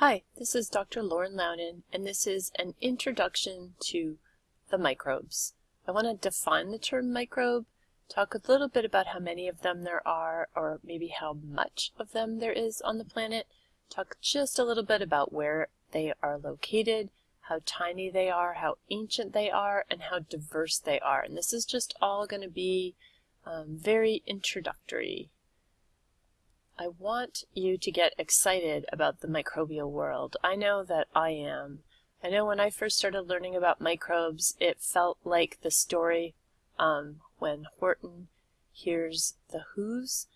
Hi, this is Dr. Lauren Loudon, and this is an introduction to the microbes. I want to define the term microbe, talk a little bit about how many of them there are, or maybe how much of them there is on the planet, talk just a little bit about where they are located, how tiny they are, how ancient they are, and how diverse they are. And this is just all going to be um, very introductory I want you to get excited about the microbial world. I know that I am. I know when I first started learning about microbes, it felt like the story um, when Horton hears the Who's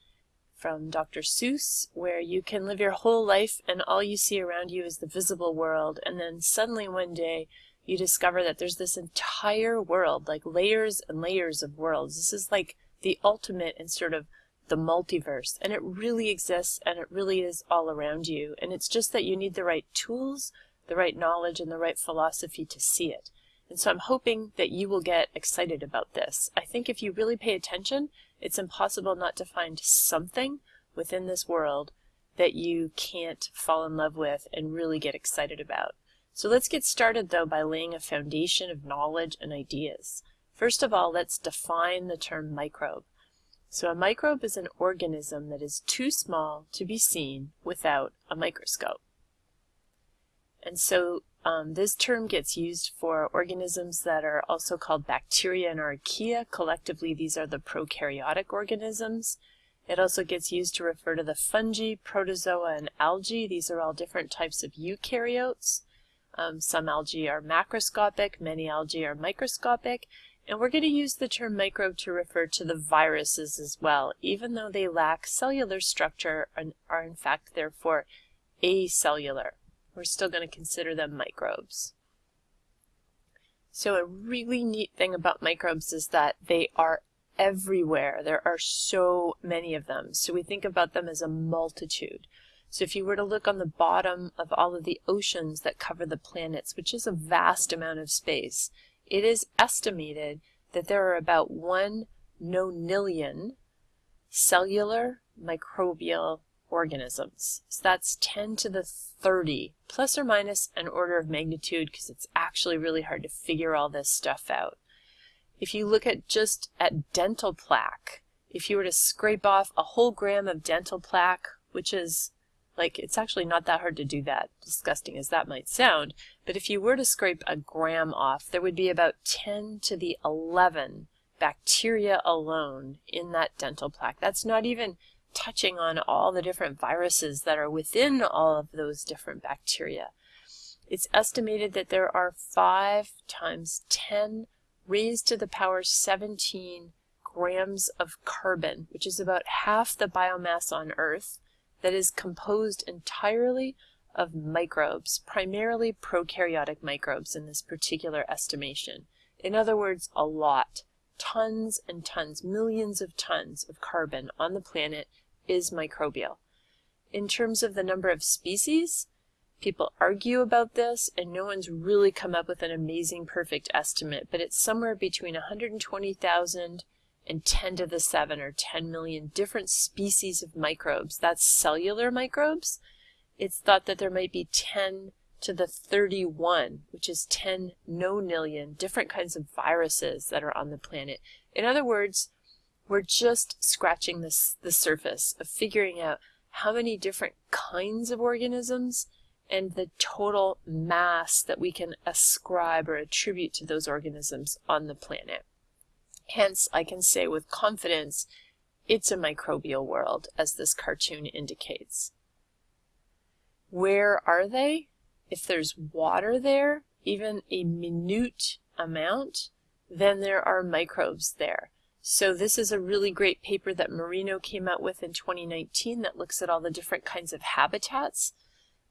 from Dr. Seuss, where you can live your whole life and all you see around you is the visible world. And then suddenly one day you discover that there's this entire world, like layers and layers of worlds. This is like the ultimate in sort of the multiverse and it really exists and it really is all around you. And it's just that you need the right tools the right knowledge and the right philosophy to see it. And so I'm hoping that you will get excited about this. I think if you really pay attention it's impossible not to find something within this world that you can't fall in love with and really get excited about. So let's get started though by laying a foundation of knowledge and ideas. First of all let's define the term microbe so a microbe is an organism that is too small to be seen without a microscope. And so um, this term gets used for organisms that are also called bacteria and archaea. Collectively, these are the prokaryotic organisms. It also gets used to refer to the fungi, protozoa, and algae. These are all different types of eukaryotes. Um, some algae are macroscopic, many algae are microscopic, and we're going to use the term microbe to refer to the viruses as well, even though they lack cellular structure and are in fact therefore acellular. We're still going to consider them microbes. So a really neat thing about microbes is that they are everywhere. There are so many of them. So we think about them as a multitude. So if you were to look on the bottom of all of the oceans that cover the planets, which is a vast amount of space, it is estimated that there are about 1 nonillion cellular microbial organisms. So that's 10 to the 30, plus or minus an order of magnitude, because it's actually really hard to figure all this stuff out. If you look at just at dental plaque, if you were to scrape off a whole gram of dental plaque, which is like, it's actually not that hard to do that, disgusting as that might sound. But if you were to scrape a gram off, there would be about 10 to the 11 bacteria alone in that dental plaque. That's not even touching on all the different viruses that are within all of those different bacteria. It's estimated that there are 5 times 10 raised to the power 17 grams of carbon, which is about half the biomass on Earth, that is composed entirely of microbes, primarily prokaryotic microbes in this particular estimation. In other words, a lot. Tons and tons, millions of tons of carbon on the planet is microbial. In terms of the number of species, people argue about this and no one's really come up with an amazing perfect estimate, but it's somewhere between 120,000 and 10 to the 7 or 10 million different species of microbes. That's cellular microbes. It's thought that there might be 10 to the 31, which is 10 no-nillion different kinds of viruses that are on the planet. In other words, we're just scratching this, the surface of figuring out how many different kinds of organisms and the total mass that we can ascribe or attribute to those organisms on the planet. Hence, I can say with confidence, it's a microbial world, as this cartoon indicates. Where are they? If there's water there, even a minute amount, then there are microbes there. So this is a really great paper that Merino came out with in 2019 that looks at all the different kinds of habitats.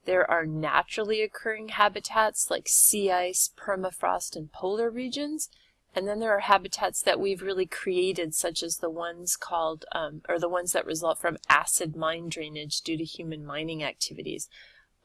There are naturally occurring habitats like sea ice, permafrost, and polar regions, and then there are habitats that we've really created, such as the ones called, um, or the ones that result from acid mine drainage due to human mining activities.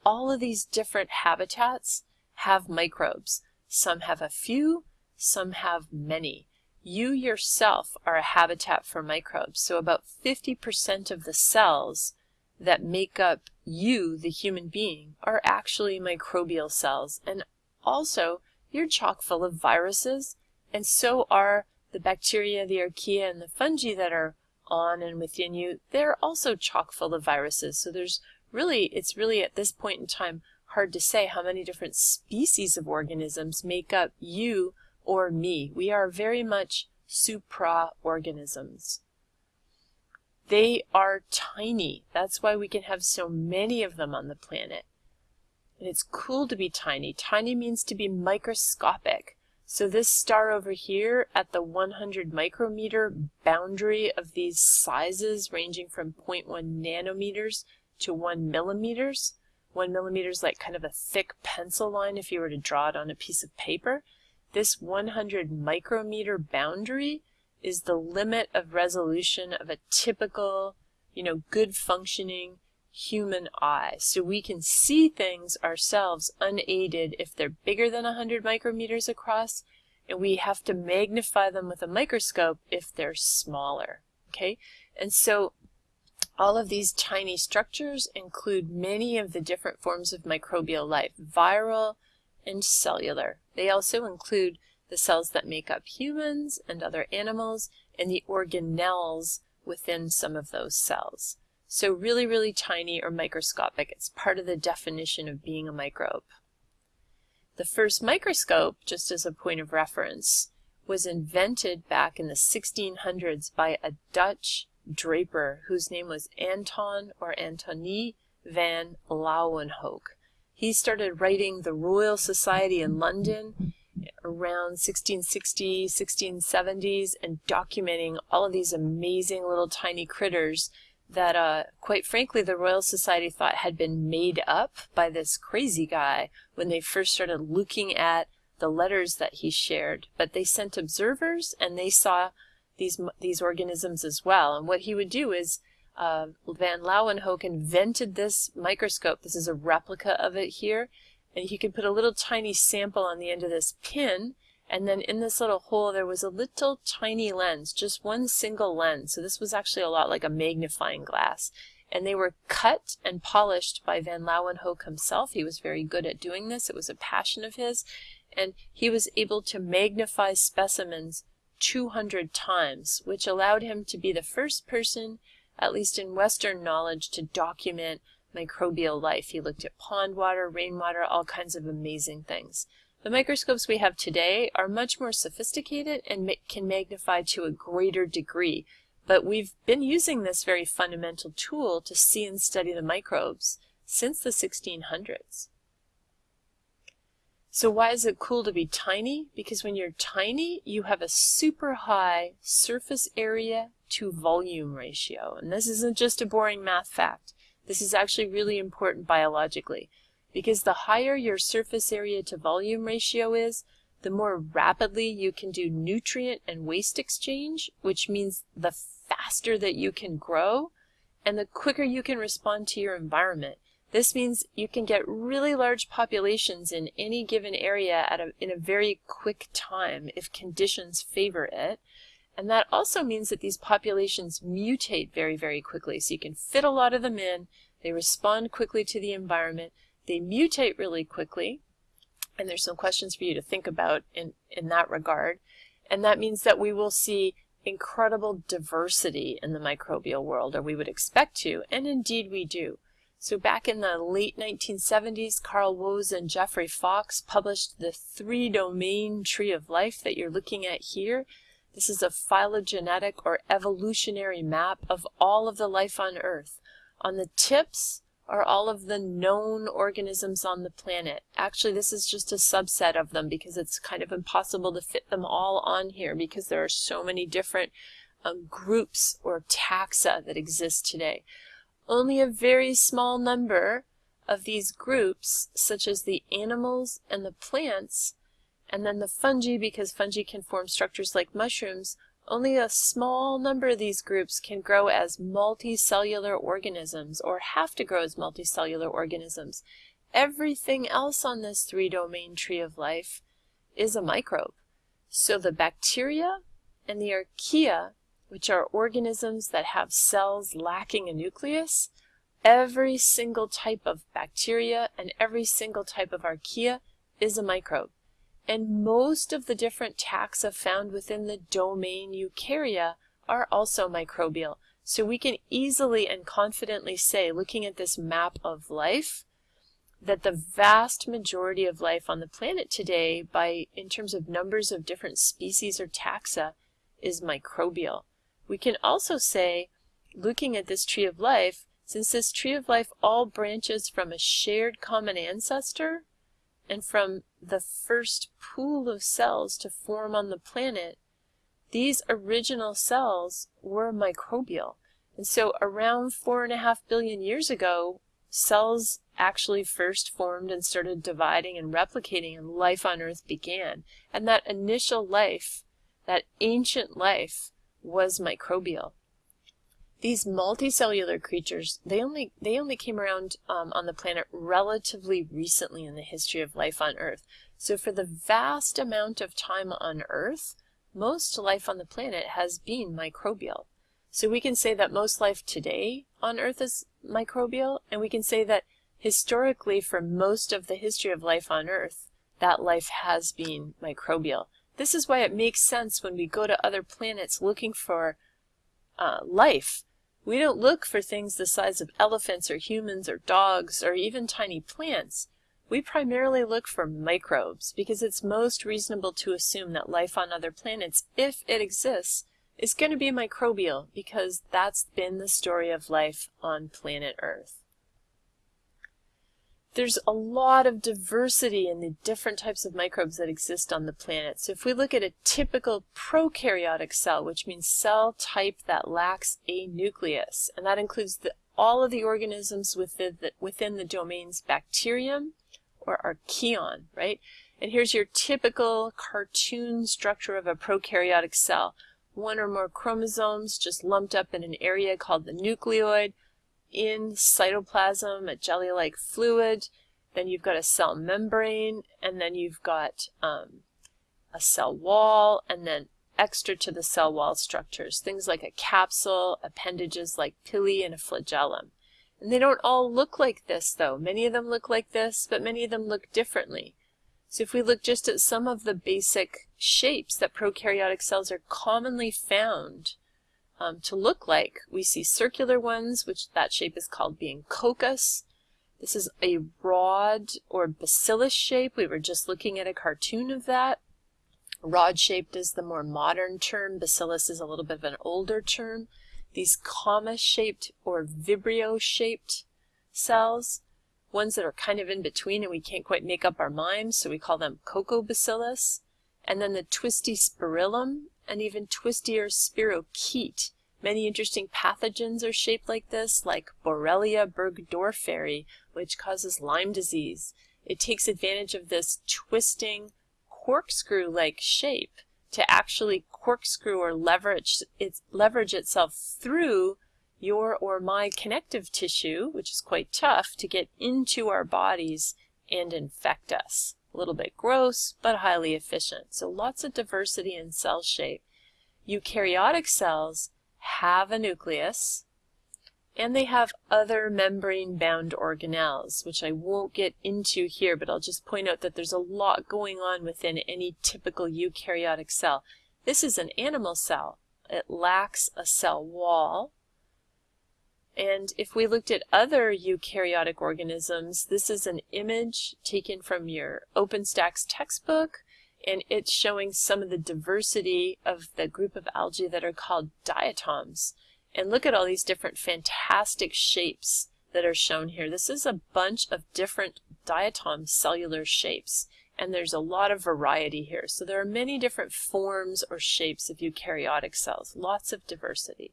All of these different habitats have microbes. Some have a few, some have many. You yourself are a habitat for microbes. So about 50% of the cells that make up you, the human being, are actually microbial cells. And also, you're chock full of viruses, and so are the bacteria, the archaea, and the fungi that are on and within you. They're also chock full of viruses. So there's really, it's really at this point in time hard to say how many different species of organisms make up you or me. We are very much supra-organisms. They are tiny. That's why we can have so many of them on the planet. And it's cool to be tiny. Tiny means to be microscopic. So this star over here at the 100 micrometer boundary of these sizes ranging from 0.1 nanometers to 1 millimeters. 1 millimeter is like kind of a thick pencil line if you were to draw it on a piece of paper. This 100 micrometer boundary is the limit of resolution of a typical, you know, good functioning human eye. So we can see things ourselves unaided if they're bigger than 100 micrometers across, and we have to magnify them with a microscope if they're smaller, okay? And so all of these tiny structures include many of the different forms of microbial life, viral and cellular. They also include the cells that make up humans and other animals, and the organelles within some of those cells. So really, really tiny or microscopic. It's part of the definition of being a microbe. The first microscope, just as a point of reference, was invented back in the 1600s by a Dutch draper whose name was Anton or Antonie van Leeuwenhoek. He started writing the Royal Society in London around 1660, 1670s and documenting all of these amazing little tiny critters that, uh, quite frankly, the Royal Society thought had been made up by this crazy guy when they first started looking at the letters that he shared. But they sent observers and they saw these, these organisms as well. And what he would do is uh, Van Leeuwenhoek invented this microscope. This is a replica of it here and he could put a little tiny sample on the end of this pin and then in this little hole there was a little tiny lens, just one single lens. So this was actually a lot like a magnifying glass. And they were cut and polished by Van Leeuwenhoek himself. He was very good at doing this. It was a passion of his. And he was able to magnify specimens 200 times, which allowed him to be the first person, at least in Western knowledge, to document microbial life. He looked at pond water, rainwater, all kinds of amazing things. The microscopes we have today are much more sophisticated and ma can magnify to a greater degree, but we've been using this very fundamental tool to see and study the microbes since the 1600s. So why is it cool to be tiny? Because when you're tiny, you have a super high surface area to volume ratio. And this isn't just a boring math fact. This is actually really important biologically because the higher your surface area to volume ratio is, the more rapidly you can do nutrient and waste exchange, which means the faster that you can grow and the quicker you can respond to your environment. This means you can get really large populations in any given area at a, in a very quick time if conditions favor it. And that also means that these populations mutate very, very quickly. So you can fit a lot of them in, they respond quickly to the environment, they mutate really quickly, and there's some questions for you to think about in, in that regard. And that means that we will see incredible diversity in the microbial world, or we would expect to, and indeed we do. So back in the late 1970s, Carl Woese and Geoffrey Fox published the three-domain tree of life that you're looking at here. This is a phylogenetic or evolutionary map of all of the life on Earth. On the tips are all of the known organisms on the planet. Actually, this is just a subset of them because it's kind of impossible to fit them all on here because there are so many different um, groups or taxa that exist today. Only a very small number of these groups, such as the animals and the plants, and then the fungi, because fungi can form structures like mushrooms, only a small number of these groups can grow as multicellular organisms or have to grow as multicellular organisms. Everything else on this three-domain tree of life is a microbe. So the bacteria and the archaea, which are organisms that have cells lacking a nucleus, every single type of bacteria and every single type of archaea is a microbe. And most of the different taxa found within the domain Eukarya are also microbial. So we can easily and confidently say, looking at this map of life, that the vast majority of life on the planet today, by in terms of numbers of different species or taxa, is microbial. We can also say, looking at this tree of life, since this tree of life all branches from a shared common ancestor and from the first pool of cells to form on the planet, these original cells were microbial. And so around four and a half billion years ago, cells actually first formed and started dividing and replicating and life on Earth began. And that initial life, that ancient life, was microbial. These multicellular creatures, they only, they only came around um, on the planet relatively recently in the history of life on Earth. So for the vast amount of time on Earth, most life on the planet has been microbial. So we can say that most life today on Earth is microbial, and we can say that historically for most of the history of life on Earth, that life has been microbial. This is why it makes sense when we go to other planets looking for uh, life. We don't look for things the size of elephants or humans or dogs or even tiny plants. We primarily look for microbes because it's most reasonable to assume that life on other planets, if it exists, is going to be microbial because that's been the story of life on planet Earth. There's a lot of diversity in the different types of microbes that exist on the planet. So if we look at a typical prokaryotic cell, which means cell type that lacks a nucleus, and that includes the, all of the organisms within the, within the domains bacterium or archaeon, right? And here's your typical cartoon structure of a prokaryotic cell. One or more chromosomes just lumped up in an area called the nucleoid, in cytoplasm, a jelly-like fluid. Then you've got a cell membrane, and then you've got um, a cell wall, and then extra to the cell wall structures, things like a capsule, appendages like pili, and a flagellum. And they don't all look like this, though. Many of them look like this, but many of them look differently. So if we look just at some of the basic shapes that prokaryotic cells are commonly found um, to look like. We see circular ones, which that shape is called being coccus. This is a rod or bacillus shape. We were just looking at a cartoon of that. Rod-shaped is the more modern term. Bacillus is a little bit of an older term. These comma-shaped or vibrio-shaped cells, ones that are kind of in between and we can't quite make up our minds, so we call them coccobacillus. And then the twisty spirillum and even twistier spirochete. Many interesting pathogens are shaped like this, like Borrelia burgdorferi, which causes Lyme disease. It takes advantage of this twisting corkscrew-like shape to actually corkscrew or leverage, leverage itself through your or my connective tissue, which is quite tough, to get into our bodies and infect us. A little bit gross, but highly efficient. So lots of diversity in cell shape. Eukaryotic cells have a nucleus, and they have other membrane-bound organelles, which I won't get into here, but I'll just point out that there's a lot going on within any typical eukaryotic cell. This is an animal cell. It lacks a cell wall, and if we looked at other eukaryotic organisms, this is an image taken from your OpenStax textbook, and it's showing some of the diversity of the group of algae that are called diatoms. And look at all these different fantastic shapes that are shown here. This is a bunch of different diatom cellular shapes, and there's a lot of variety here. So there are many different forms or shapes of eukaryotic cells, lots of diversity.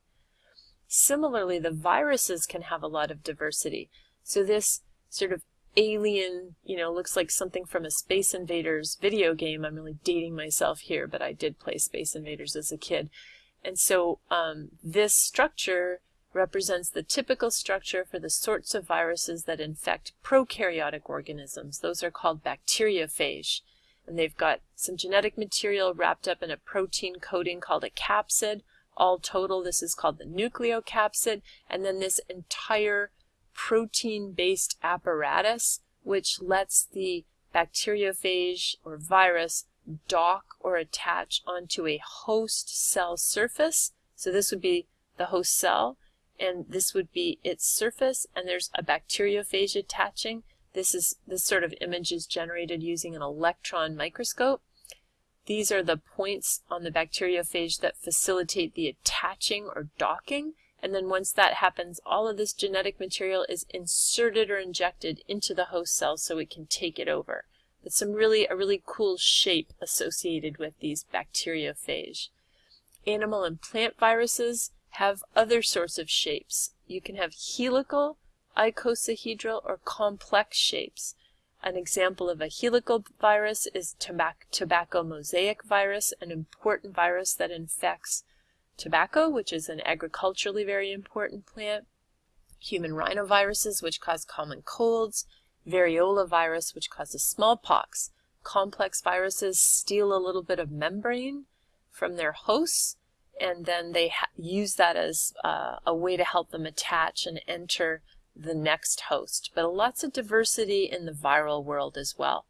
Similarly, the viruses can have a lot of diversity. So this sort of alien, you know, looks like something from a Space Invaders video game. I'm really dating myself here, but I did play Space Invaders as a kid. And so um, this structure represents the typical structure for the sorts of viruses that infect prokaryotic organisms. Those are called bacteriophage. And they've got some genetic material wrapped up in a protein coating called a capsid, all total, this is called the nucleocapsid, and then this entire protein-based apparatus which lets the bacteriophage or virus dock or attach onto a host cell surface. So this would be the host cell, and this would be its surface, and there's a bacteriophage attaching. This is this sort of image is generated using an electron microscope. These are the points on the bacteriophage that facilitate the attaching or docking. And then once that happens, all of this genetic material is inserted or injected into the host cell so it can take it over. But some really, a really cool shape associated with these bacteriophage. Animal and plant viruses have other sorts of shapes. You can have helical, icosahedral, or complex shapes. An example of a helical virus is tobacco mosaic virus, an important virus that infects tobacco, which is an agriculturally very important plant, human rhinoviruses, which cause common colds, variola virus, which causes smallpox. Complex viruses steal a little bit of membrane from their hosts, and then they use that as uh, a way to help them attach and enter the next host, but lots of diversity in the viral world as well.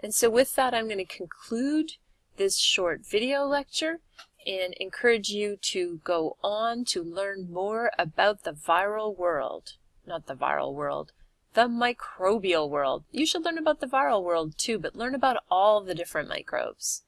And so with that, I'm going to conclude this short video lecture and encourage you to go on to learn more about the viral world. Not the viral world, the microbial world. You should learn about the viral world too, but learn about all the different microbes.